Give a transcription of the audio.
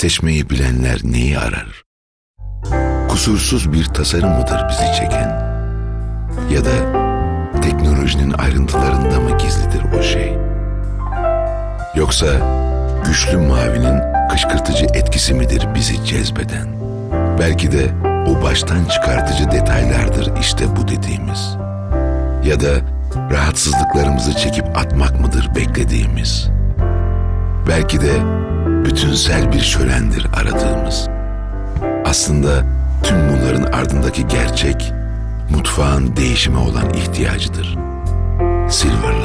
Seçmeyi bilenler neyi arar? Kusursuz bir tasarım mıdır bizi çeken? Ya da teknolojinin ayrıntılarında mı gizlidir o şey? Yoksa güçlü mavinin kışkırtıcı etkisi midir bizi cezbeden? Belki de o baştan çıkartıcı detaylardır işte bu dediğimiz. Ya da rahatsızlıklarımızı çekip atmak mıdır beklediğimiz? Belki de bütünsel bir şölendir aradığımız. Aslında tüm bunların ardındaki gerçek mutfağın değişime olan ihtiyacıdır. Silverline